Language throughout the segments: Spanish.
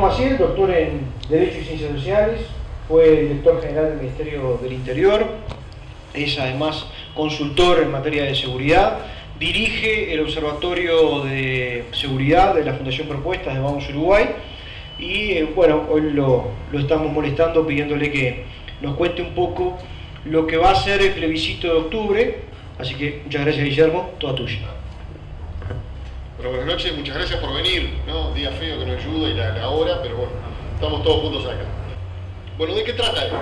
Maciel, doctor en Derecho y Ciencias Sociales, fue director general del Ministerio del Interior, es además consultor en materia de seguridad, dirige el Observatorio de Seguridad de la Fundación Propuestas de Vamos Uruguay y eh, bueno, hoy lo, lo estamos molestando pidiéndole que nos cuente un poco lo que va a ser el plebiscito de octubre, así que muchas gracias Guillermo, toda tuya. Bueno, buenas noches, muchas gracias por venir, ¿no? Día feo que no ayuda y la, hora, pero bueno, estamos todos juntos acá. Bueno, ¿de qué trata esto?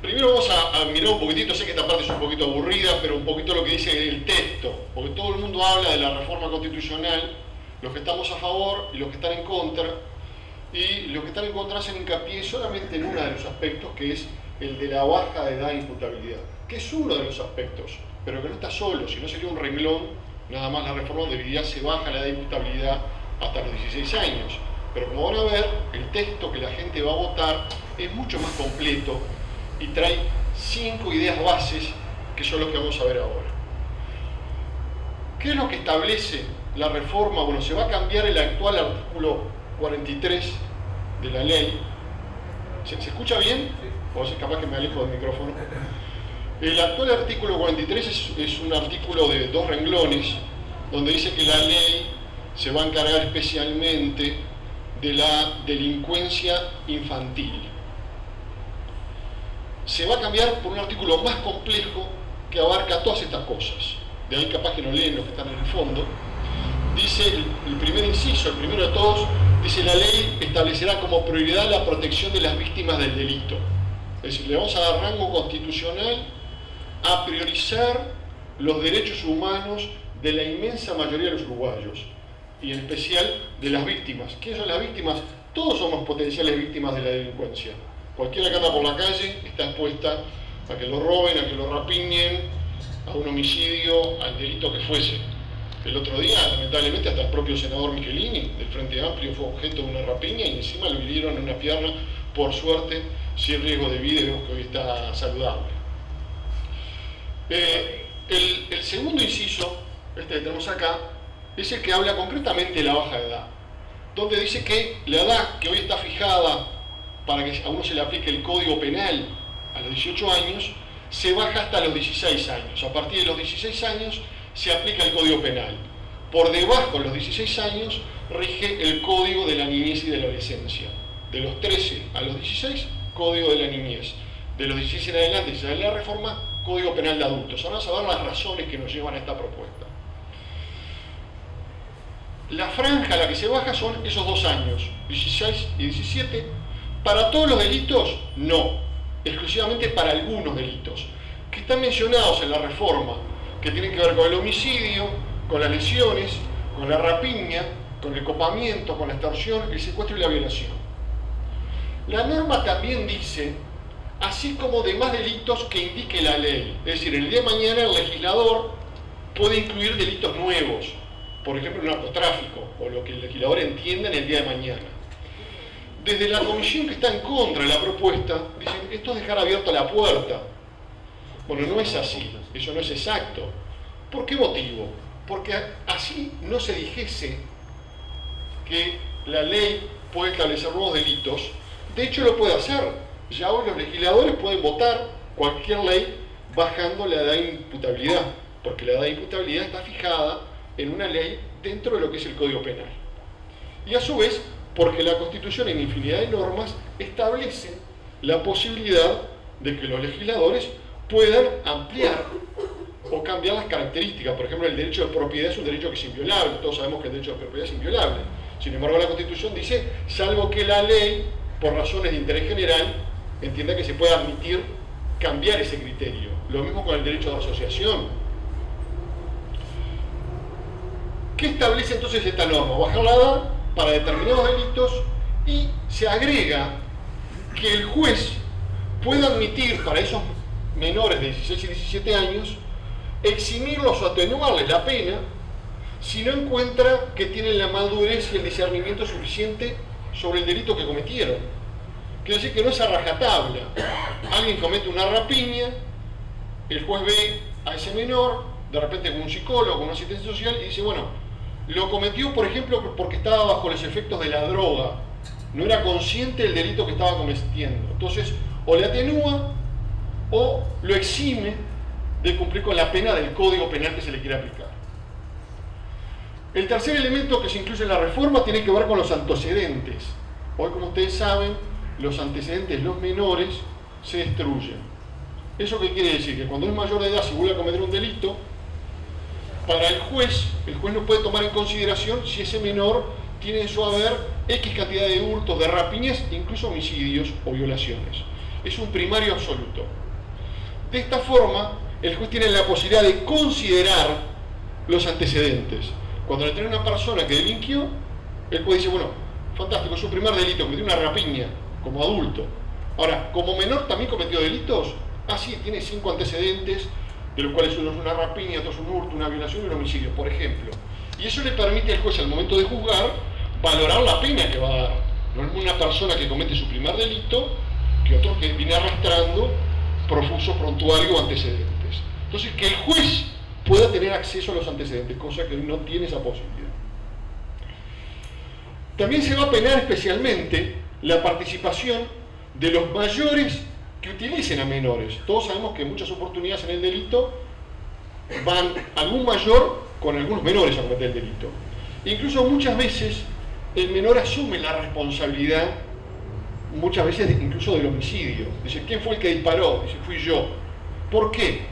Primero vamos a, mirar un poquitito, sé que esta parte es un poquito aburrida, pero un poquito lo que dice el texto, porque todo el mundo habla de la reforma constitucional, los que estamos a favor y los que están en contra, y los que están en contra hacen hincapié solamente en uno de los aspectos, que es el de la baja edad de imputabilidad, que es uno de los aspectos, pero que no está solo, si no sería un renglón nada más la reforma de se baja la edad de imputabilidad hasta los 16 años. Pero como van a ver, el texto que la gente va a votar es mucho más completo y trae cinco ideas bases que son los que vamos a ver ahora. ¿Qué es lo que establece la reforma? Bueno, se va a cambiar el actual artículo 43 de la ley. ¿Se, ¿se escucha bien? O sea, capaz que me alejo del micrófono. El actual artículo 43 es, un artículo de dos renglones donde dice que la ley se va a encargar especialmente de la delincuencia infantil. Se va a cambiar por un artículo más complejo que abarca todas estas cosas. De ahí capaz que no leen los que están en el fondo. Dice el, el primer inciso, el primero de todos, dice la ley establecerá como prioridad la protección de las víctimas del delito. Es decir, le vamos a dar rango constitucional a priorizar los derechos humanos de la inmensa mayoría de los uruguayos y en especial de las víctimas. ¿Qué son las víctimas? Todos somos potenciales víctimas de la delincuencia. Cualquiera que anda por la calle está expuesta a que lo roben, a que lo rapiñen, a un homicidio, al delito que fuese. El otro día, lamentablemente, hasta el propio senador Michelini del Frente Amplio fue objeto de una rapiña y encima lo hirieron en una pierna, por suerte, sin riesgo de vida que hoy está saludable. Eh, el, segundo inciso, este que tenemos acá, es el que habla concretamente de la baja edad, donde dice que la edad que hoy está fijada para que a uno se le aplique el código penal a los 18 años, se baja hasta los 16 años. A partir de los 16 años se aplica el código penal. Por debajo de los 16 años rige el código de la niñez y de la adolescencia. De los 13 a los 16, código de la niñez. De los 16 en adelante, si la reforma, Código Penal de Adultos. Ahora ver las razones que nos llevan a esta propuesta. La franja a la que se baja son esos dos años, 16 y 17. Para todos los delitos, no. Exclusivamente para algunos delitos, que están mencionados en la reforma, que tienen que ver con el homicidio, con las lesiones, con la rapiña, con el copamiento, con la extorsión, el secuestro y la violación. La norma también dice así como demás delitos que indique la ley. Es decir, el día de mañana el legislador puede incluir delitos nuevos, por ejemplo el narcotráfico, o lo que el legislador entienda en el día de mañana. Desde la comisión que está en contra de la propuesta, dicen, esto es dejar abierta la puerta. Bueno, no es así, eso no es exacto. ¿Por qué motivo? Porque así no se dijese que la ley puede establecer nuevos delitos, de hecho lo puede hacer, ya hoy los legisladores pueden votar cualquier ley bajando la edad de imputabilidad, porque la edad de imputabilidad está fijada en una ley dentro de lo que es el Código Penal. Y a su vez, porque la Constitución en infinidad de normas establece la posibilidad de que los legisladores puedan ampliar o cambiar las características. Por ejemplo, el derecho de propiedad es un derecho que es inviolable, todos sabemos que el derecho de propiedad es inviolable. Sin embargo, la Constitución dice, salvo que la ley, por razones de interés general, entienda que se puede admitir cambiar ese criterio. Lo mismo con el derecho de asociación. ¿Qué establece entonces esta norma? Bajar la edad para determinados delitos y se agrega que el juez puede admitir para esos menores de 16 y 17 años eximirlos o atenuarles la pena si no encuentra que tienen la madurez y el discernimiento suficiente sobre el delito que cometieron. Quiere decir que no es a rajatabla. Alguien comete una rapiña, el juez ve a ese menor, de repente con un psicólogo, con un asistente social, y dice, bueno, lo cometió, por ejemplo, porque estaba bajo los efectos de la droga, no era consciente del delito que estaba cometiendo. Entonces, o le atenúa o lo exime de cumplir con la pena del código penal que se le quiere aplicar. El tercer elemento que se incluye en la reforma tiene que ver con los antecedentes. Hoy, como ustedes saben, los antecedentes, los menores, se destruyen. ¿Eso qué quiere decir? Que cuando es mayor de edad, si vuelve a cometer un delito, para el juez, el juez no puede tomar en consideración si ese menor tiene en su haber X cantidad de hurtos, de rapiñas, incluso homicidios o violaciones. Es un primario absoluto. De esta forma, el juez tiene la posibilidad de considerar los antecedentes. Cuando le trae una persona que delinquió, el juez dice, bueno, fantástico, es un primer delito, cometió una rapiña como adulto. Ahora, como menor también cometió delitos, ah sí, tiene cinco antecedentes, de los cuales uno es una rapiña, otro es un hurto, una violación y un homicidio, por ejemplo. Y eso le permite al juez al momento de juzgar valorar la pena que va a dar. No es una persona que comete su primer delito que otro que viene arrastrando profuso prontuario o antecedentes. Entonces, que el juez pueda tener acceso a los antecedentes, cosa que no tiene esa posibilidad. También se va a penar especialmente la participación de los mayores que utilicen a menores. Todos sabemos que muchas oportunidades en el delito van algún mayor con algunos menores a cometer el delito. Incluso muchas veces el menor asume la responsabilidad, muchas veces incluso del homicidio. Dice, ¿quién fue el que disparó? Dice, fui yo. ¿Por qué?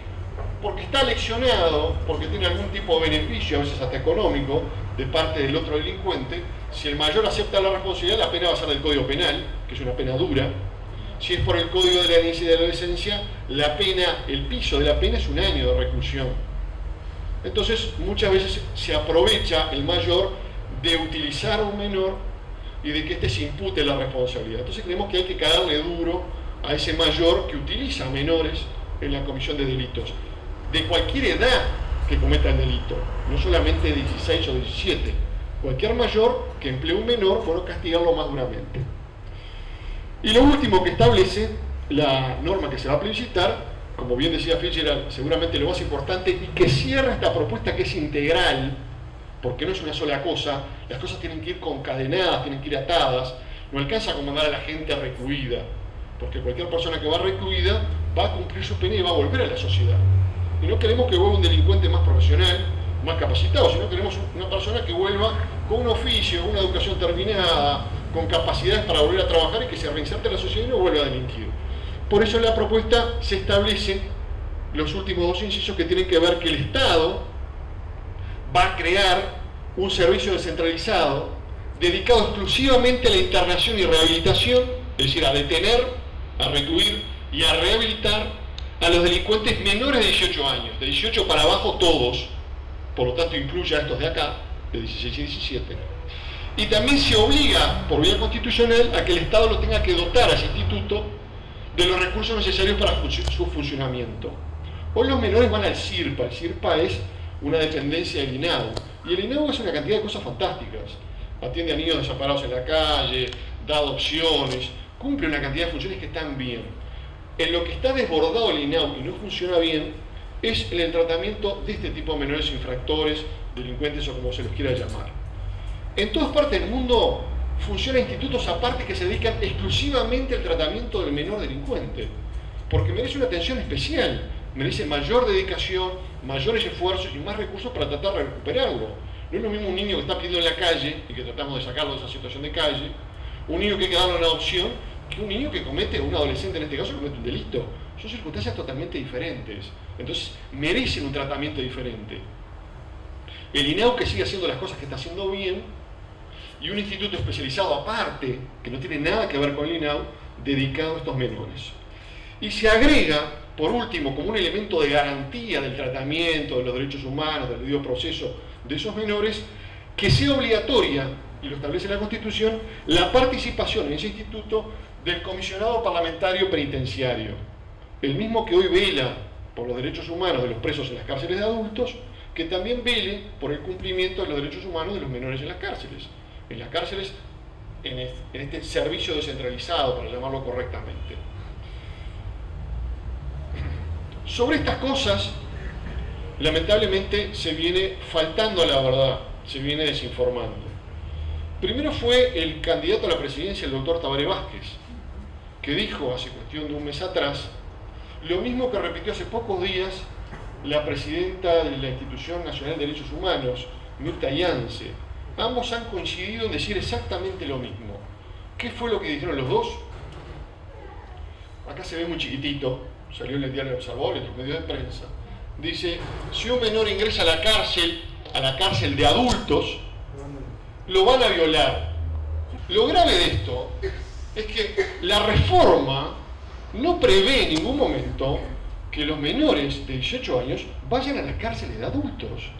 Porque está leccionado, porque tiene algún tipo de beneficio, a veces hasta económico, de parte del otro delincuente. Si el mayor acepta la responsabilidad, la pena va a ser del Código Penal, que es una pena dura. Si es por el Código de la Niñez y de la Adolescencia, la pena, el piso de la pena es un año de reclusión. Entonces, muchas veces se aprovecha el mayor de utilizar a un menor y de que éste se impute la responsabilidad. Entonces creemos que hay que caerle duro a ese mayor que utiliza a menores en la comisión de delitos, de cualquier edad que cometa el delito, no solamente 16 o 17. Cualquier mayor que emplee un menor, bueno, castigarlo más duramente. Y lo último que establece la norma que se va a plebiscitar, como bien decía Fitzgerald, seguramente lo más importante, y que cierra esta propuesta que es integral, porque no es una sola cosa, las cosas tienen que ir concadenadas, tienen que ir atadas, no alcanza a comandar a la gente recluida, porque cualquier persona que va recluida va a cumplir su pena y va a volver a la sociedad. Y no queremos que vuelva un delincuente más profesional, más capacitado, sino queremos una persona que vuelva con un oficio, una educación terminada, con capacidades para volver a trabajar y que se reinserte en la sociedad y no vuelva a delinquir. Por eso en la propuesta se establecen los últimos dos incisos que tienen que ver que el Estado va a crear un servicio descentralizado dedicado exclusivamente a la internación y rehabilitación, es decir, a detener, a recluir y a rehabilitar a los delincuentes menores de 18 años, de 18 para abajo todos, por lo tanto incluye a estos de acá, de 16 y 17. Y también se obliga, por vía constitucional, a que el Estado lo tenga que dotar a ese instituto de los recursos necesarios para su funcionamiento. Hoy los menores van al CIRPA, el CIRPA es una dependencia del INAU. Y el INAU hace una cantidad de cosas fantásticas. Atiende a niños desamparados en la calle, da adopciones, cumple una cantidad de funciones que están bien. En lo que está desbordado el INAU y no funciona bien es el tratamiento de este tipo de menores infractores, delincuentes o como se los quiera llamar. En todas partes del mundo funcionan institutos aparte que se dedican exclusivamente al tratamiento del menor delincuente, porque merece una atención especial merece mayor dedicación, mayores esfuerzos y más recursos para tratar de recuperarlo. No es lo mismo un niño que está pidiendo en la calle y que tratamos de sacarlo de esa situación de calle, un niño que hay que darle una adopción, que un niño que comete, un adolescente en este caso, comete un delito. Son circunstancias totalmente diferentes. Entonces, merecen un tratamiento diferente. El INAU que sigue haciendo las cosas que está haciendo bien y un instituto especializado aparte, que no tiene nada que ver con el INAU, dedicado a estos menores. Y se agrega por último, como un elemento de garantía del tratamiento de los derechos humanos, del debido proceso de esos menores, que sea obligatoria, y lo establece la Constitución, la participación en ese instituto del comisionado parlamentario penitenciario, el mismo que hoy vela por los derechos humanos de los presos en las cárceles de adultos, que también vele por el cumplimiento de los derechos humanos de los menores en las cárceles. En las cárceles, en este servicio descentralizado, para llamarlo correctamente. Sobre estas cosas, lamentablemente se viene faltando a la verdad. se viene desinformando. Primero fue el candidato a la presidencia, el doctor Tabaré Vázquez, que dijo hace cuestión de un mes atrás lo mismo que repitió hace pocos días la presidenta de la Institución Nacional de Derechos Humanos, Mirta Yance. Ambos han coincidido en decir exactamente lo mismo. ¿Qué fue lo que dijeron los dos? Acá se ve muy chiquitito, salió en el diario Observador, en los medios de prensa. Dice, si un menor ingresa a la cárcel, a la cárcel de adultos, lo van a violar. Lo grave de esto es que la reforma no prevé en ningún momento que los menores de 18 años vayan a las cárceles de adultos.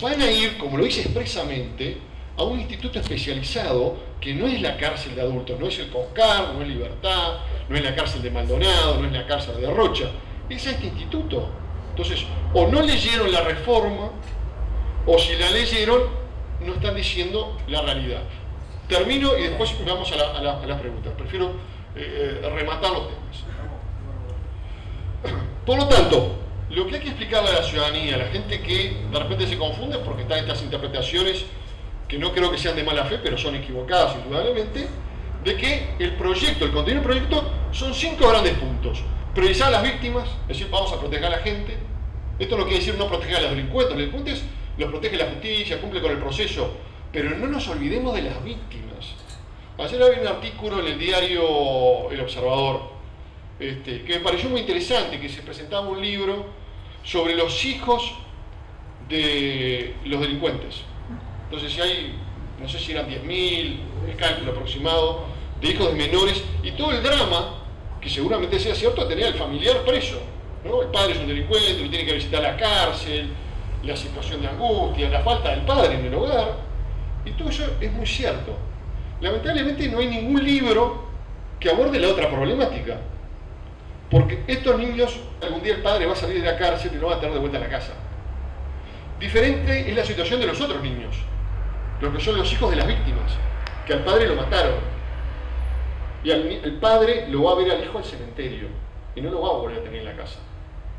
Van a ir, como lo dice expresamente, a un instituto especializado que no es la cárcel de adultos, no es el CONCAR, no es Libertad, no es la cárcel de Maldonado, no es la cárcel de Rocha, es este instituto. Entonces, o no leyeron la reforma, o si la leyeron, no están diciendo la realidad. Termino y después vamos a, las preguntas. Prefiero eh, eh, rematar los temas. Por lo tanto, lo que hay que explicarle a la ciudadanía, a la gente que de repente se confunde porque están estas interpretaciones que no creo que sean de mala fe, pero son equivocadas indudablemente, de que el proyecto, el contenido del proyecto, son cinco grandes puntos. Priorizar a las víctimas, es decir, vamos a proteger a la gente. Esto no quiere decir no proteger a los delincuentes, los delincuentes los protege la justicia, cumple con el proceso, pero no nos olvidemos de las víctimas. Ayer había un artículo en el diario El Observador, este, que me pareció muy interesante, que se presentaba un libro sobre los hijos de los delincuentes. Entonces, si hay, no sé si eran 10.000, el cálculo aproximado, de hijos de menores, y todo el drama, que seguramente sea cierto, tenía el familiar preso. El padre es un delincuente, lo tiene que visitar la cárcel, la situación de angustia, la falta del padre en el hogar, y todo eso es muy cierto. Lamentablemente no hay ningún libro que aborde la otra problemática. Porque estos niños, algún día el padre va a salir de la cárcel y no va a tener de vuelta a la casa. Diferente es la situación de los otros niños, los que son los hijos de las víctimas, que al padre lo mataron. Y el padre lo va a ver al hijo al cementerio y no lo va a volver a tener en la casa.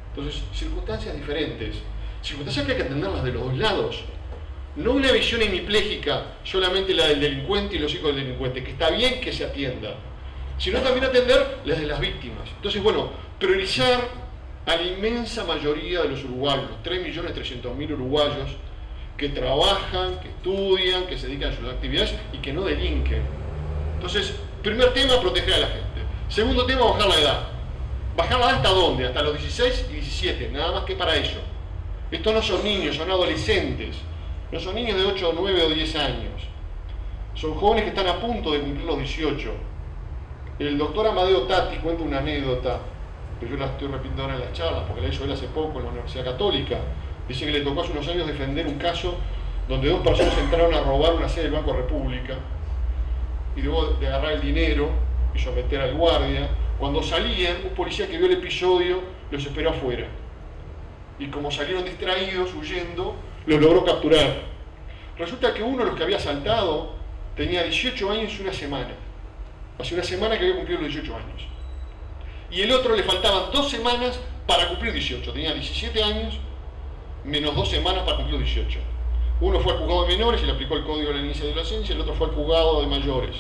Entonces, circunstancias diferentes, circunstancias que hay que atenderlas de los dos lados. No una visión hemipléjica, solamente la del delincuente y los hijos del delincuente, que está bien que se atienda, sino también atender las de las víctimas. Entonces, bueno, priorizar a la inmensa mayoría de los uruguayos, 3.300.000 uruguayos que trabajan, que estudian, que se dedican a sus actividades y que no delinquen. Entonces, primer tema, proteger a la gente. Segundo tema, bajar la edad. ¿Bajar la edad hasta dónde? Hasta los 16 y 17, nada más que para ello. Estos no son niños, son adolescentes. No son niños de 8, 9 o 10 años. Son jóvenes que están a punto de cumplir los 18 el doctor Amadeo Tati cuenta una anécdota, que yo la estoy repitiendo ahora en las charlas, porque la hizo él hace poco en la Universidad Católica. Dice que le tocó hace unos años defender un caso donde dos personas entraron a robar una sede del Banco República y luego de agarrar el dinero y someter al guardia, cuando salían, un policía que vio el episodio los esperó afuera. Y como salieron distraídos, huyendo, los logró capturar. Resulta que uno de los que había saltado tenía 18 años y una semana hace una semana que había cumplido los 18 años. Y el otro le faltaban dos semanas para cumplir 18. Tenía 17 años, menos dos semanas para cumplir 18. Uno fue al juzgado de menores y le aplicó el código de la inicia de adolescencia, el otro fue al juzgado de mayores.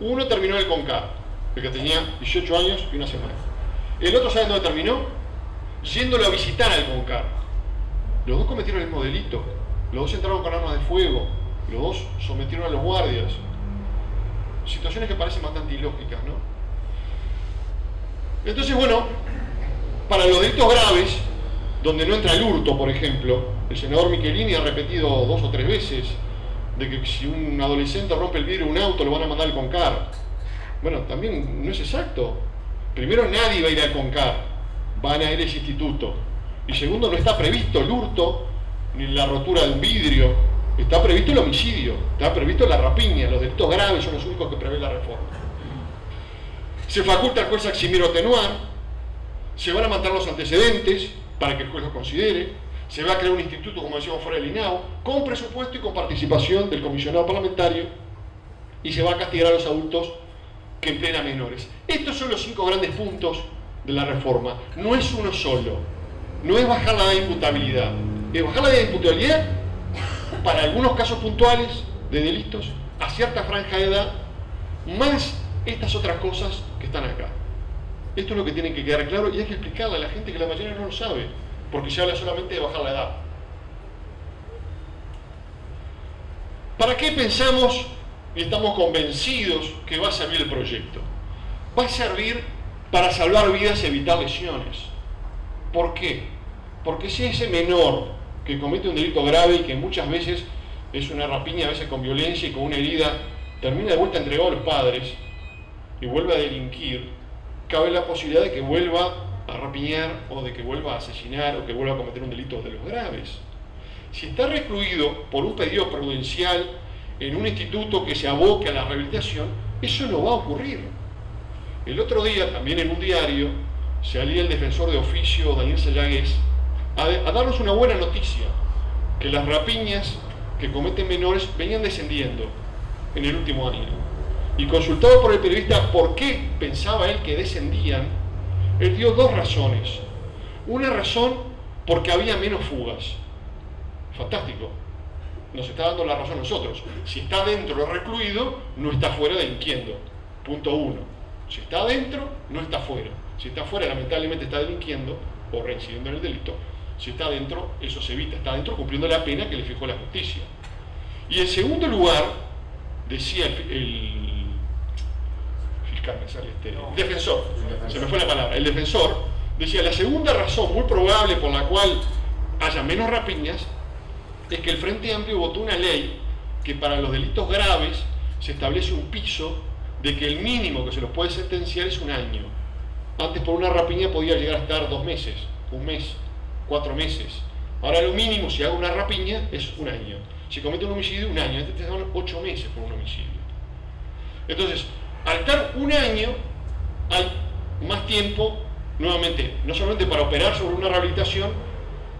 Uno terminó el CONCAR, el que tenía 18 años y una semana. El otro, ¿saben dónde terminó? Yéndolo a visitar al CONCAR. Los dos cometieron el mismo delito. Los dos entraron con armas de fuego. Los dos sometieron a los guardias situaciones que parecen bastante ilógicas, ¿no? Entonces, bueno, para los delitos graves, donde no entra el hurto, por ejemplo, el senador Michelini ha repetido dos o tres veces de que si un adolescente rompe el vidrio de un auto lo van a mandar al CONCAR. Bueno, también no es exacto. Primero, nadie va a ir al CONCAR, van a ir a ese instituto. Y segundo, no está previsto el hurto ni la rotura de un vidrio Está previsto el homicidio, está previsto la rapiña, los delitos graves son los únicos que prevé la reforma. Se faculta al juez eximir atenuar, se van a matar los antecedentes para que el juez los considere, se va a crear un instituto, como decíamos fuera del INAO, con presupuesto y con participación del comisionado parlamentario, y se va a castigar a los adultos que empleen a menores. Estos son los cinco grandes puntos de la reforma. No es uno solo, no es bajar la imputabilidad, es bajar la imputabilidad para algunos casos puntuales de delitos a cierta franja de edad, más estas otras cosas que están acá. Esto es lo que tiene que quedar claro y hay que explicarle a la gente que la mayoría no lo sabe, porque se habla solamente de bajar la edad. ¿Para qué pensamos y estamos convencidos que va a servir el proyecto? Va a servir para salvar vidas y evitar lesiones. ¿Por qué? Porque si ese menor que comete un delito grave y que muchas veces es una rapiña, a veces con violencia y con una herida, termina de vuelta entregado a los padres y vuelve a delinquir, cabe la posibilidad de que vuelva a rapiñar o de que vuelva a asesinar o que vuelva a cometer un delito de los graves. Si está recluido por un pedido prudencial en un instituto que se aboque a la rehabilitación, eso no va a ocurrir. El otro día, también en un diario, salía el defensor de oficio Daniel Sayagues a, darnos una buena noticia, que las rapiñas que cometen menores venían descendiendo en el último año. Y consultado por el periodista por qué pensaba él que descendían, él dio dos razones. Una razón porque había menos fugas. Fantástico. Nos está dando la razón a nosotros. Si está dentro recluido, no está fuera delinquiendo. Punto uno. Si está adentro, no está fuera. Si está fuera, lamentablemente está delinquiendo o reincidiendo en el delito. Si está adentro, eso se evita. Está adentro cumpliendo la pena que le fijó la justicia. Y en segundo lugar, decía el, fiscal, este, el defensor, se me fue la palabra, el defensor, decía, la segunda razón muy probable por la cual haya menos rapiñas es que el Frente Amplio votó una ley que para los delitos graves se establece un piso de que el mínimo que se los puede sentenciar es un año. Antes por una rapiña podía llegar a estar dos meses, un mes, cuatro meses. Ahora lo mínimo si hago una rapiña es un año. Si comete un homicidio, un año. Antes te daban ocho meses por un homicidio. Entonces, al estar un año, hay más tiempo, nuevamente, no solamente para operar sobre una rehabilitación,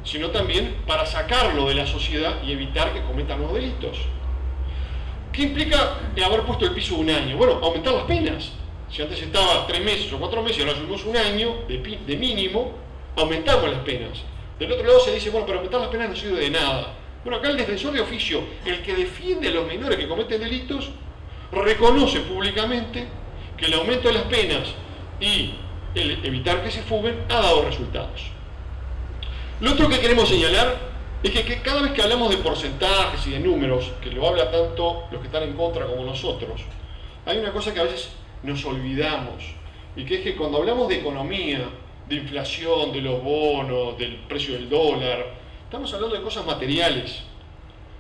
sino también para sacarlo de la sociedad y evitar que cometa nuevos delitos. ¿Qué implica haber puesto el piso un año? Bueno, aumentar las penas. Si antes estaba tres meses o cuatro meses, ahora subimos un año de mínimo, aumentamos las penas. Del otro lado se dice, bueno, pero aumentar las penas no sirve de nada. Bueno, acá el defensor de oficio, el que defiende a los menores que cometen delitos, reconoce públicamente que el aumento de las penas y el evitar que se fuguen ha dado resultados. Lo otro que queremos señalar es que, cada vez que hablamos de porcentajes y de números, que lo habla tanto los que están en contra como nosotros, hay una cosa que a veces nos olvidamos, y que es que cuando hablamos de economía, de inflación, de los bonos, del precio del dólar, estamos hablando de cosas materiales.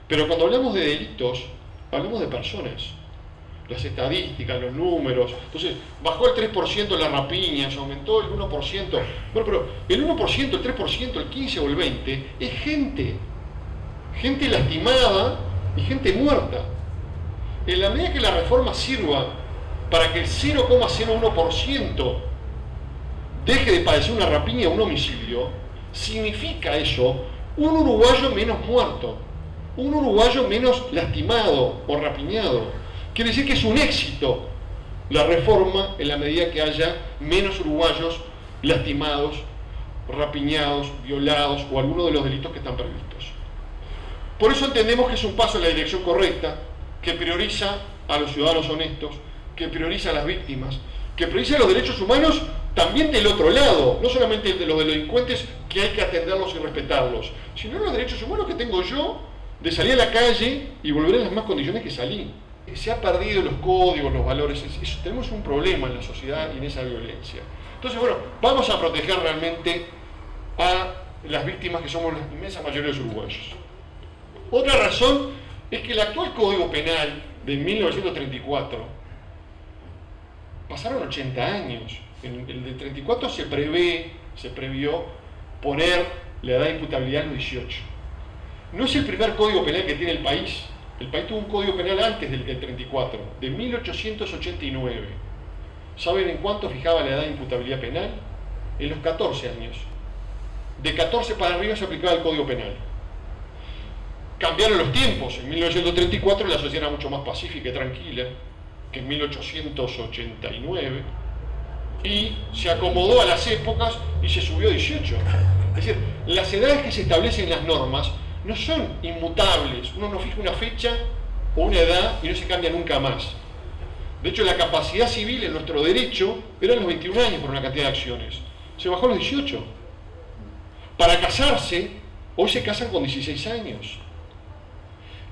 Pero cuando hablamos de delitos, hablamos de personas las estadísticas, los números. Entonces, bajó el 3% las rapiñas, aumentó el 1%. Bueno, pero el 1%, el 3%, el 15% o el 20% es gente. Gente lastimada y gente muerta. En la medida que la reforma sirva para que el 0,01% deje de padecer una rapiña o un homicidio, significa eso un uruguayo menos muerto, un uruguayo menos lastimado o rapiñado Quiere decir que es un éxito la reforma en la medida que haya menos uruguayos lastimados, rapiñados, violados o alguno de los delitos que están previstos. Por eso entendemos que es un paso en la dirección correcta, que prioriza a los ciudadanos honestos, que prioriza a las víctimas, que prioriza los derechos humanos también del otro lado, no solamente de los delincuentes que hay que atenderlos y respetarlos, sino los derechos humanos que tengo yo de salir a la calle y volver en las mismas condiciones que salí se ha perdido los códigos, los valores, tenemos un problema en la sociedad y en esa violencia. Entonces, bueno, vamos a proteger realmente a las víctimas que somos la inmensa mayoría de los uruguayos. Otra razón es que el actual Código Penal de 1934, pasaron 80 años, en el de 34 se prevé, se previó poner la edad de imputabilidad en los 18. No es el primer código penal que tiene el país, el país tuvo un código penal antes del, 34, de 1889. ¿Saben en cuánto fijaba la edad de imputabilidad penal? En los 14 años. De 14 para arriba se aplicaba el código penal. Cambiaron los tiempos. En 1934 la sociedad era mucho más pacífica y tranquila que en 1889. Y se acomodó a las épocas y se subió a 18. Es decir, las edades que se establecen en las normas no son inmutables. Uno no fija una fecha o una edad y no se cambia nunca más. De hecho, la capacidad civil en nuestro derecho era los 21 años por una cantidad de acciones. Se bajó a los 18. Para casarse, hoy se casan con 16 años.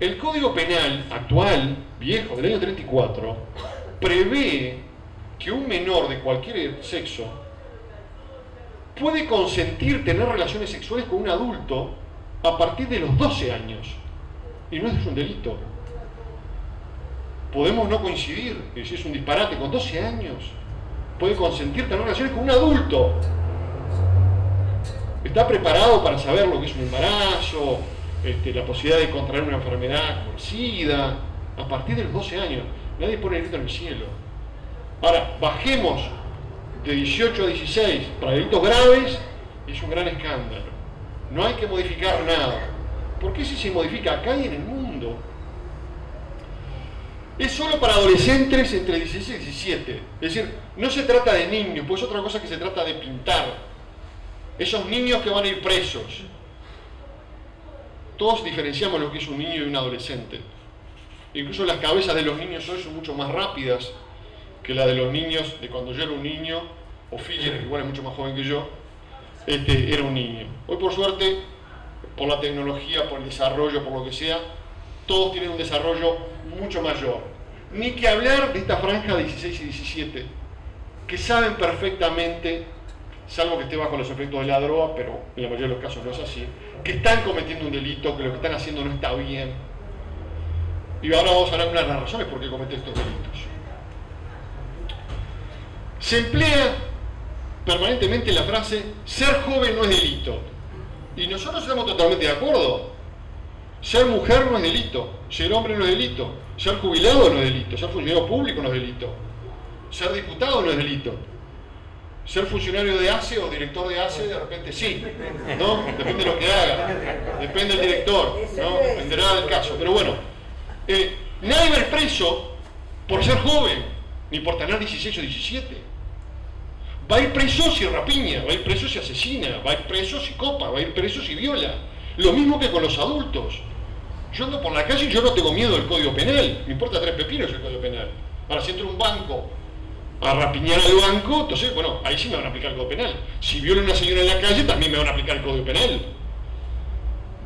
El Código Penal actual, viejo, del año 34, prevé que un menor de cualquier sexo puede consentir tener relaciones sexuales con un adulto a partir de los 12 años. Y no es un delito. Podemos no coincidir, es es un disparate, con 12 años puede consentir tener relaciones con un adulto. Está preparado para saber lo que es un embarazo, este, la posibilidad de contraer una enfermedad como SIDA, a partir de los 12 años. Nadie pone el grito en el cielo. Ahora, bajemos de 18 a 16 para delitos graves, es un gran escándalo. No hay que modificar nada. Porque si se modifica acá y en el mundo. Es solo para adolescentes entre 16 y 17. Es decir, no se trata de niños, pues es otra cosa que se trata de pintar. Esos niños que van a ir presos. Todos diferenciamos lo que es un niño y un adolescente. Incluso las cabezas de los niños hoy son mucho más rápidas que la de los niños de cuando yo era un niño, o Filler, que igual es mucho más joven que yo, este, era un niño. Hoy por suerte, por la tecnología, por el desarrollo, por lo que sea, todos tienen un desarrollo mucho mayor. Ni que hablar de esta franja de 16 y 17, que saben perfectamente, salvo que esté bajo los efectos de la droga, pero en la mayoría de los casos no es así, que están cometiendo un delito, que lo que están haciendo no está bien. Y ahora vamos a hablar de unas razones por qué cometen estos delitos. Se emplea permanentemente la frase, ser joven no es delito. Y nosotros estamos totalmente de acuerdo. Ser mujer no es delito, ser hombre no es delito, ser jubilado no es delito, ser funcionario público no es delito, ser diputado no es delito. Ser funcionario de ACE o director de ACE de repente sí, ¿no? Depende de lo que haga, depende del director, ¿no? Dependerá del caso. Pero bueno, eh, nadie va a preso por ser joven, ni por tener 16 o 17. Va a ir preso si rapiña, va a ir preso si asesina, va a ir preso si copa, va a ir preso si viola. Lo mismo que con los adultos. Yo ando por la calle y yo no tengo miedo del Código Penal. Me importa tres pepinos el Código Penal. Ahora, si entro a un banco a rapiñar al banco, entonces, bueno, ahí sí me van a aplicar el Código Penal. Si viola una señora en la calle, también me van a aplicar el Código Penal.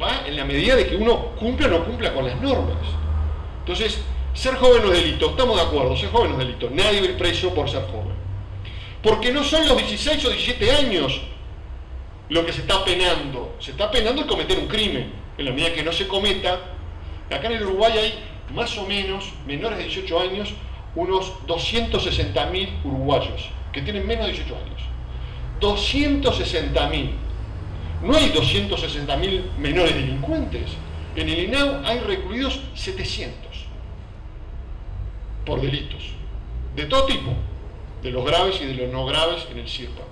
Va en la medida de que uno cumpla o no cumpla con las normas. Entonces, ser joven no es delito, estamos de acuerdo, ser joven no es delito. Nadie va a ir preso por ser joven. Porque no son los 16 o 17 años lo que se está penando. Se está penando el cometer un crimen. En la medida que no se cometa, acá en el Uruguay hay más o menos, menores de 18 años, unos 260.000 uruguayos que tienen menos de 18 años. 260.000. No hay 260.000 menores delincuentes. En el INAU hay recluidos 700 por delitos, de todo tipo, de los graves y de los no graves en el CIRPA.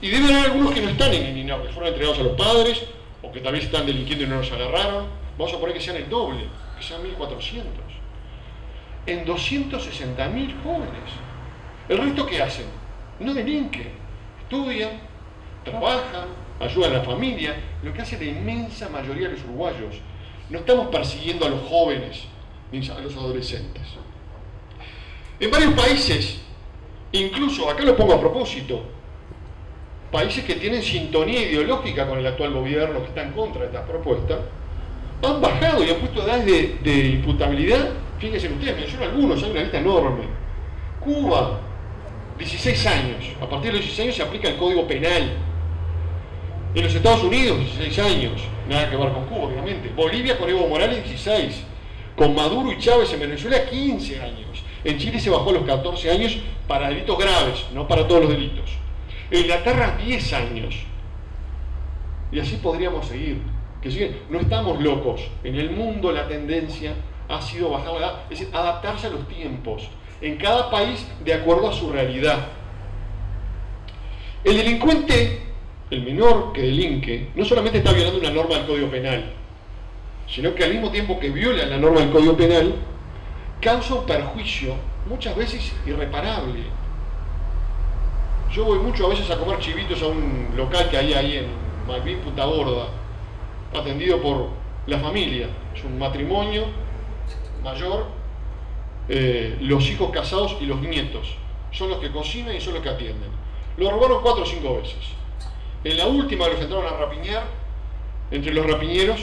Y deben haber algunos que no están en el INAU, que fueron entregados a los padres, o que vez están delinquiendo y no los agarraron. Vamos a poner que sean el doble, que sean 1.400. En 260.000 jóvenes. ¿El resto qué hacen? No delinquen, estudian, trabajan, ayudan a la familia, lo que hace la inmensa mayoría de los uruguayos. No estamos persiguiendo a los jóvenes ni a los adolescentes. En varios países, incluso, acá lo pongo a propósito, países que tienen sintonía ideológica con el actual gobierno que está en contra de estas propuestas, han bajado y han puesto edades de, de imputabilidad, fíjense ustedes, menciono algunos, hay una lista enorme. Cuba, 16 años, a partir de los 16 años se aplica el Código Penal. En los Estados Unidos, 16 años, nada que ver con Cuba, obviamente. Bolivia con Evo Morales, 16. Con Maduro y Chávez en Venezuela, 15 años. En Chile se bajó a los 14 años para delitos graves, no para todos los delitos. En Inglaterra 10 años. Y así podríamos seguir. Que no estamos locos. En el mundo la tendencia ha sido bajar la edad, es decir, adaptarse a los tiempos. En cada país de acuerdo a su realidad. El delincuente, el menor que delinque, no solamente está violando una norma del Código Penal, sino que al mismo tiempo que viola la norma del Código Penal, causa un perjuicio muchas veces irreparable. Yo voy mucho a veces a comer chivitos a un local que hay ahí en Malvin, Punta Gorda, atendido por la familia, es un matrimonio mayor, eh, los hijos casados y los nietos, son los que cocinan y son los que atienden. Lo robaron cuatro o cinco veces. En la última los entraron a rapiñar, entre los rapiñeros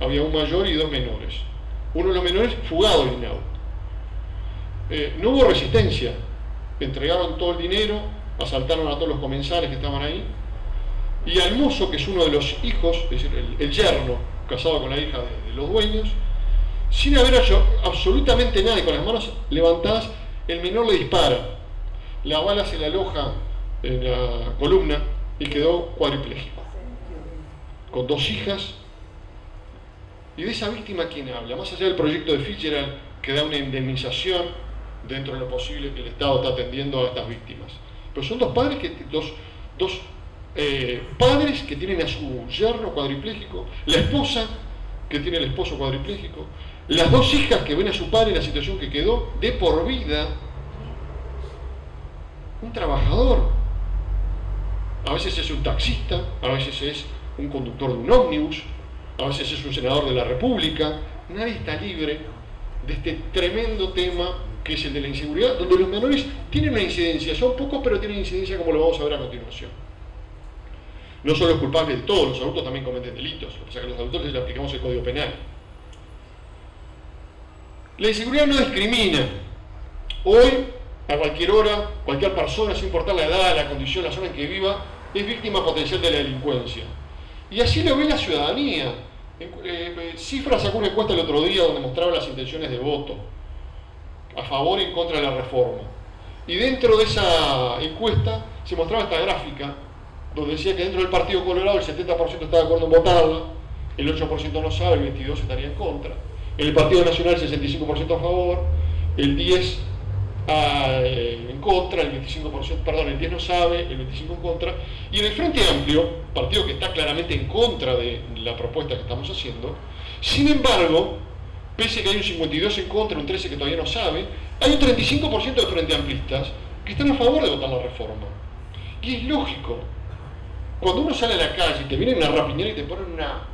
había un mayor y dos menores. Uno de los menores fugado del INAU. Eh, no hubo resistencia, entregaron todo el dinero, asaltaron a todos los comensales que estaban ahí, y al mozo, que es uno de los hijos, es decir, el, yerno, casado con la hija de, los dueños, sin haber hecho absolutamente nada y con las manos levantadas, el menor le dispara. La bala se le aloja en la columna y quedó cuadripléjico. Con dos hijas. Y de esa víctima, ¿quién habla? Más allá del proyecto de Fitzgerald, que da una indemnización dentro de lo posible que el Estado está atendiendo a estas víctimas. Pero son dos padres que, dos, dos eh, padres que tienen a su yerno cuadripléjico, la esposa que tiene el esposo cuadripléjico, las dos hijas que ven a su padre en la situación que quedó de por vida, un trabajador, a veces es un taxista, a veces es un conductor de un ómnibus, a veces es un senador de la República, nadie está libre de este tremendo tema que es el de la inseguridad, donde los menores tienen una incidencia, son pocos pero tienen incidencia como lo vamos a ver a continuación. No solo es culpable de todos, los adultos también cometen delitos, o sea que a los adultos les aplicamos el Código Penal. La inseguridad no discrimina. Hoy, a cualquier hora, cualquier persona, sin importar la edad, la condición, la zona en que viva, es víctima potencial de la delincuencia. Y así lo ve la ciudadanía. Eh, Cifra sacó una encuesta el otro día donde mostraba las intenciones de voto a favor y en contra de la reforma. Y dentro de esa encuesta se mostraba esta gráfica donde decía que dentro del Partido Colorado el 70% está de acuerdo en votarla, el 8% no sabe, el 22% estaría en contra. En el Partido Nacional el 65% a favor, el 10% eh, en contra, el 25%, perdón, el 10 no sabe, el 25% en contra. Y en el Frente Amplio, partido que está claramente en contra de la propuesta que estamos haciendo, sin embargo, pese a que hay un 52 en contra, un 13 que todavía no sabe, hay un 35% de Frente Amplistas que están a favor de votar la reforma. Y es lógico, cuando uno sale a la calle y te vienen a rapiñar y te ponen una,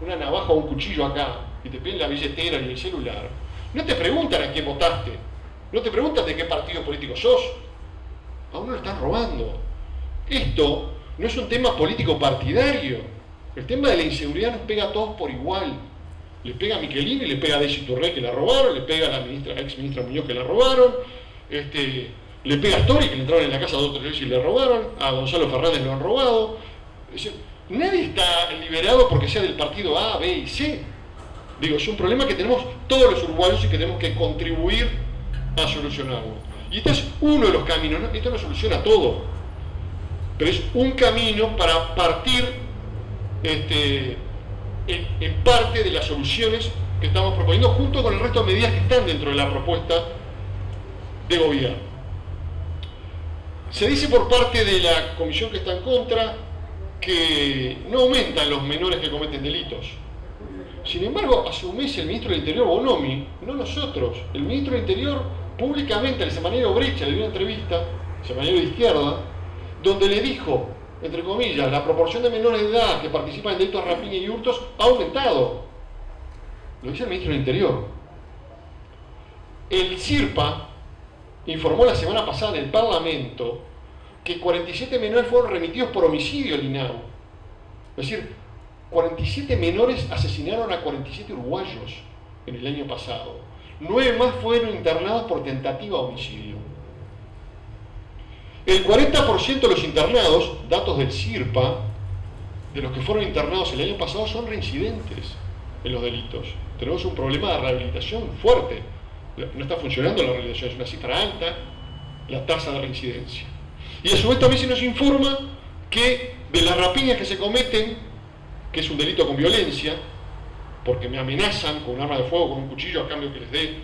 una navaja o un cuchillo acá y te piden la billetera y el celular, no te preguntan a quién votaste, no te preguntan de qué partido político sos, a uno lo están robando. Esto no es un tema político partidario, el tema de la inseguridad nos pega a todos por igual. Le pega a Michelini, le pega a Desi Turré que la robaron, le pega a la ministra, ex ministra Muñoz que la robaron, este, le pega a Tori, que le entraron en la casa dos o tres y le robaron, a Gonzalo Fernández lo han robado. nadie está liberado porque sea del partido A, B y C. Digo, es un problema que tenemos todos los uruguayos y que tenemos que contribuir a solucionarlo. Y este es uno de los caminos, esto no soluciona todo, pero es un camino para partir este, en, parte de las soluciones que estamos proponiendo junto con el resto de medidas que están dentro de la propuesta de gobierno. Se dice por parte de la comisión que está en contra que no aumentan los menores que cometen delitos. Sin embargo, hace un mes el ministro del Interior, Bonomi, no nosotros, el ministro del Interior públicamente al semanario Brecha le dio una entrevista, semanario de izquierda, donde le dijo, entre comillas, la proporción de menores de edad que participan en delitos de rapiña y hurtos ha aumentado. Lo dice el ministro del Interior. El CIRPA, informó la semana pasada en el Parlamento que 47 menores fueron remitidos por homicidio al INAU. Es decir, 47 menores asesinaron a 47 uruguayos en el año pasado. Nueve más fueron internados por tentativa de homicidio. El 40% de los internados, datos del CIRPA, de los que fueron internados el año pasado son reincidentes en los delitos. Tenemos un problema de rehabilitación fuerte no está funcionando la realización, es una cifra alta la tasa de reincidencia. Y a su vez también se nos informa que de las rapiñas que se cometen, que es un delito con violencia, porque me amenazan con un arma de fuego, con un cuchillo a cambio que les dé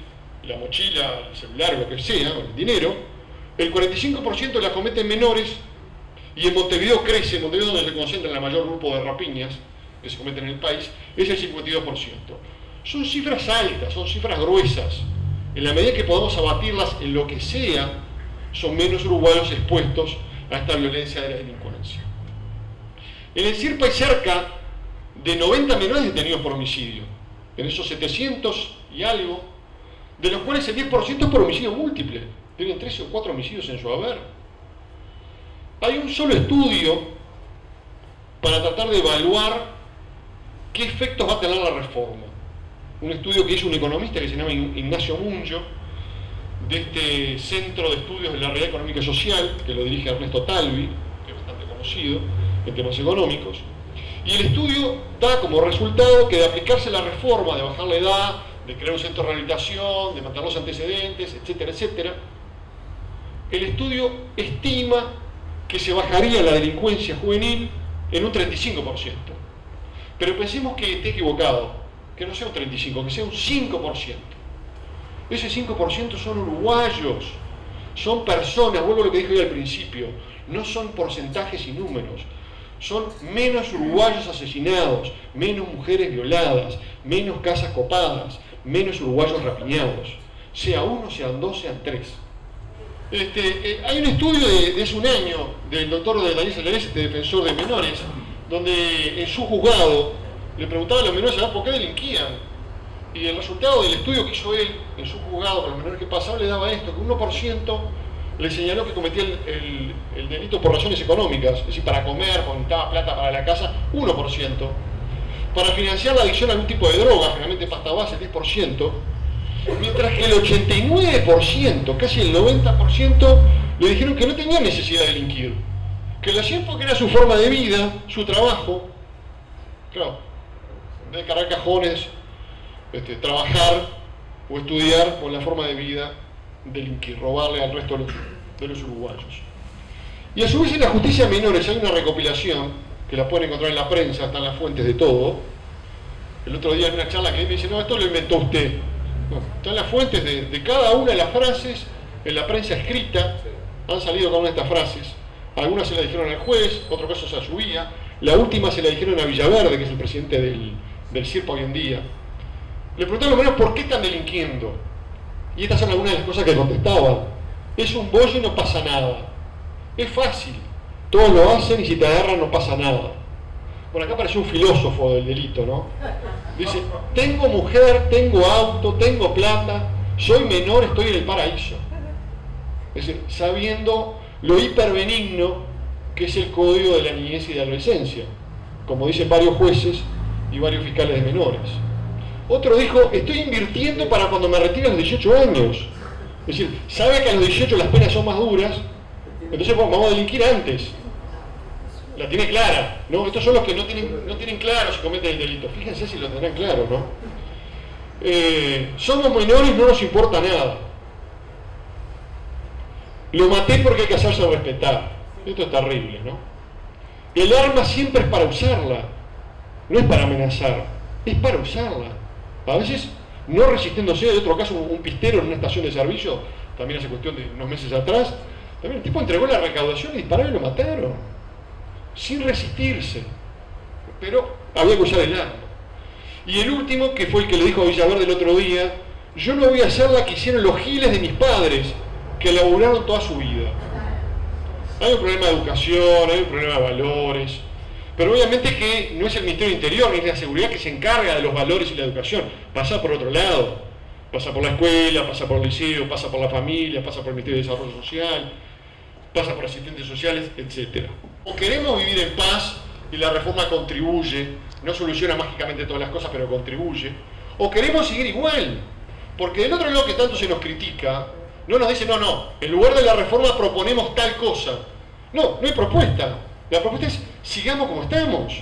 la mochila, el celular, lo que sea, o el dinero, el 45% las cometen menores y en Montevideo crece, en Montevideo donde se concentra el mayor grupo de rapiñas que se cometen en el país, es el 52%. Son cifras altas, son cifras gruesas, en la medida que podamos abatirlas en lo que sea, son menos uruguayos expuestos a esta violencia de la delincuencia. En el CIRPA hay cerca de 90 menores detenidos por homicidio. En esos 700 y algo, de los cuales el 10% es por homicidio múltiple. Tienen 13 o 4 homicidios en su haber. Hay un solo estudio para tratar de evaluar qué efectos va a tener la reforma. Un estudio que hizo un economista que se llama Ignacio Muncho, de este Centro de Estudios de la Realidad Económica y Social, que lo dirige Ernesto Talvi, que es bastante conocido en temas económicos. Y el estudio da como resultado que de aplicarse la reforma, de bajar la edad, de crear un centro de rehabilitación, de matar los antecedentes, etcétera, etcétera, el estudio estima que se bajaría la delincuencia juvenil en un 35%. Pero pensemos que esté equivocado, que no sea un 35%, que sea un 5%. Ese 5% son uruguayos, son personas, vuelvo a lo que dije hoy al principio, no son porcentajes y números, son menos uruguayos asesinados, menos mujeres violadas, menos casas copadas, menos uruguayos rapiñados, sea uno, sean dos, sean tres. Este, eh, hay un estudio de, hace un año del doctor Daniel Salares, este defensor de menores, donde en su juzgado le preguntaban a los menores por qué delinquían y el resultado del estudio que hizo él en su juzgado con los menores que pasaban le daba esto, que un 1% le señaló que cometía el, delito por razones económicas, es decir, para comer, necesitaba plata para la casa, 1%. Para financiar la adicción a algún tipo de droga, generalmente pasta base, 10%, mientras que el 89%, casi el 90%, le dijeron que no tenía necesidad de delinquir, que lo hacían porque era su forma de vida, su trabajo, claro, de cargar cajones, este, trabajar o estudiar con la forma de vida delinquir, robarle al resto de los, uruguayos. Y a su vez en la justicia menores hay una recopilación, que la pueden encontrar en la prensa, están las fuentes de todo. El otro día en una charla que me dice, no, esto lo inventó usted. Están las fuentes de, cada una de las frases en la prensa escrita, han salido cada una de estas frases. Algunas se las dijeron al juez, otro caso se subía. La última se la dijeron a Villaverde, que es el presidente del, del CIRPA hoy en día. Le pregunté a los menos por qué están delinquiendo. Y estas son algunas de las cosas que contestaban. Es un bollo y no pasa nada. Es fácil. Todos lo hacen y si te agarran no pasa nada. Por acá apareció un filósofo del delito, ¿no? Dice, tengo mujer, tengo auto, tengo plata, soy menor, estoy en el paraíso. Es decir, sabiendo lo hiperbenigno que es el código de la niñez y de la adolescencia, como dicen varios jueces y varios fiscales de menores. Otro dijo, estoy invirtiendo para cuando me retire a los 18 años. Es decir, sabe que a los 18 las penas son más duras, entonces vamos a delinquir antes. La tiene clara, ¿no? Estos son los que no tienen, no tienen claro si cometen el delito. Fíjense si lo tendrán claro, ¿no? Eh, somos menores, no nos importa nada. Lo maté porque hay que hacerse respetar. Esto es terrible, ¿no? El arma siempre es para usarla, no es para amenazar, es para usarla a veces no resistiéndose, de otro caso un pistero en una estación de servicio, también hace cuestión de unos meses atrás, también el tipo entregó la recaudación y dispararon y lo mataron, sin resistirse, pero había que usar el arma. Y el último, que fue el que le dijo a Villaverde el otro día, yo no voy a hacer la que hicieron los giles de mis padres, que laburaron toda su vida. Hay un problema de educación, hay un problema de valores, pero obviamente que no es el Ministerio del Interior ni es la seguridad que se encarga de los valores y la educación, pasa por otro lado, pasa por la escuela, pasa por el liceo, pasa por la familia, pasa por el Ministerio de Desarrollo Social, pasa por asistentes sociales, etc. O queremos vivir en paz y la reforma contribuye, no soluciona mágicamente todas las cosas, pero contribuye, o queremos seguir igual, porque del otro lado que tanto se nos critica, no nos dice, no, no, en lugar de la reforma proponemos tal cosa. No, no hay propuesta. La propuesta es sigamos como estamos.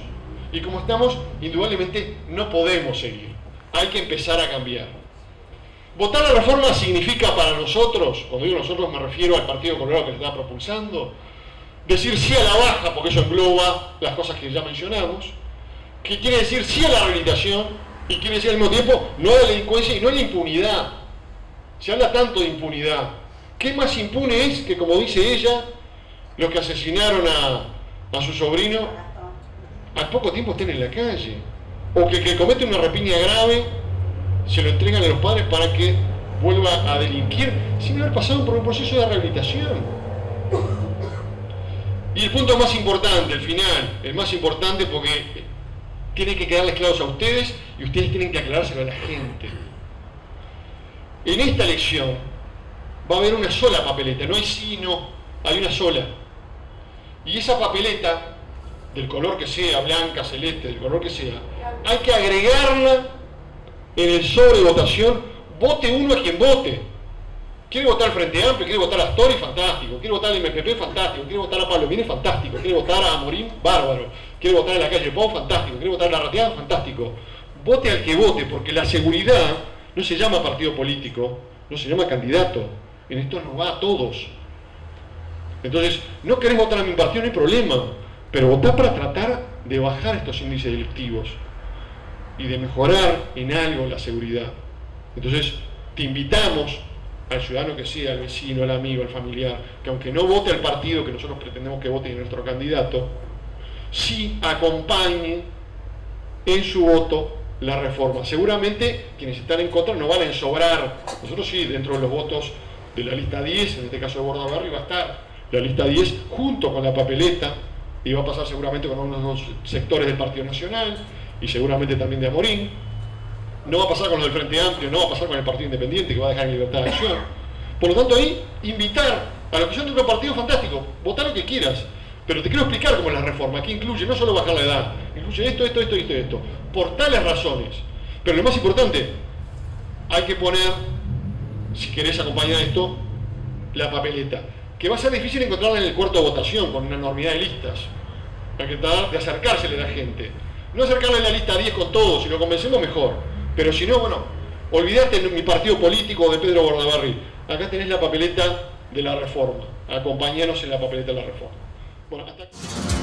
Y como estamos, indudablemente no podemos seguir. Hay que empezar a cambiar. Votar la reforma significa para nosotros, cuando digo nosotros me refiero al Partido Colorado que se está propulsando, decir sí a la baja, porque eso engloba las cosas que ya mencionamos, que quiere decir sí a la rehabilitación y quiere decir al mismo tiempo no a la delincuencia y no a la impunidad. Se habla tanto de impunidad. ¿Qué más impune es que, como dice ella, los que asesinaron a, a su sobrino al poco tiempo estén en la calle. O que el que comete una rapiña grave se lo entregan a los padres para que vuelva a delinquir sin haber pasado por un proceso de rehabilitación. Y el punto más importante, el final, el más importante porque tiene que quedarles claros a ustedes y ustedes tienen que aclarárselo a la gente. En esta elección va a haber una sola papeleta, no hay sí no, hay una sola. Y esa papeleta, del color que sea, blanca, celeste, del color que sea, hay que agregarla en el sobre votación, vote uno a quien vote. Quiere votar al Frente Amplio, quiere votar a Astori, fantástico. Quiere votar al MPP, fantástico. Quiere votar a Pablo Viene, fantástico. Quiere votar a Morín, bárbaro. Quiere votar en la calle Pau, fantástico. Quiere votar a la Rateada, fantástico. Vote al que vote, porque la seguridad no se llama partido político, no se llama candidato. En esto nos va a todos. Entonces, no querés votar a mi partido, no hay problema. Pero votá para tratar de bajar estos índices delictivos y de mejorar en algo la seguridad. Entonces, te invitamos al ciudadano que sea, al vecino, al amigo, al familiar, que aunque no vote al partido que nosotros pretendemos que vote en nuestro candidato, sí acompañe en su voto la reforma. Seguramente quienes están en contra no van a ensobrar. Nosotros sí, dentro de los votos de la lista 10, en este caso de Bordaberry, va a estar la lista 10 junto con la papeleta y va a pasar seguramente con algunos sectores del Partido Nacional y seguramente también de Amorín no va a pasar con lo del Frente Amplio, no va a pasar con el Partido Independiente que va a dejar en libertad de acción. Por lo tanto ahí, invitar a los que son de otro partido fantástico, votar lo que quieras, pero te quiero explicar cómo es la reforma, que incluye no solo bajar la edad, incluye esto, esto, esto, esto, esto, por tales razones. Pero lo más importante, hay que poner, si querés acompañar esto, la papeleta, que va a ser difícil encontrarla en el cuarto de votación, con una enormidad de listas. Hay que tratar de acercársele a la gente. No acercarle a la lista 10 con todos, si lo convencemos mejor pero si no, bueno, olvídate de mi partido político de Pedro Bordaberry. Acá tenés la papeleta de la reforma. Acompañanos en la papeleta de la reforma. Bueno, hasta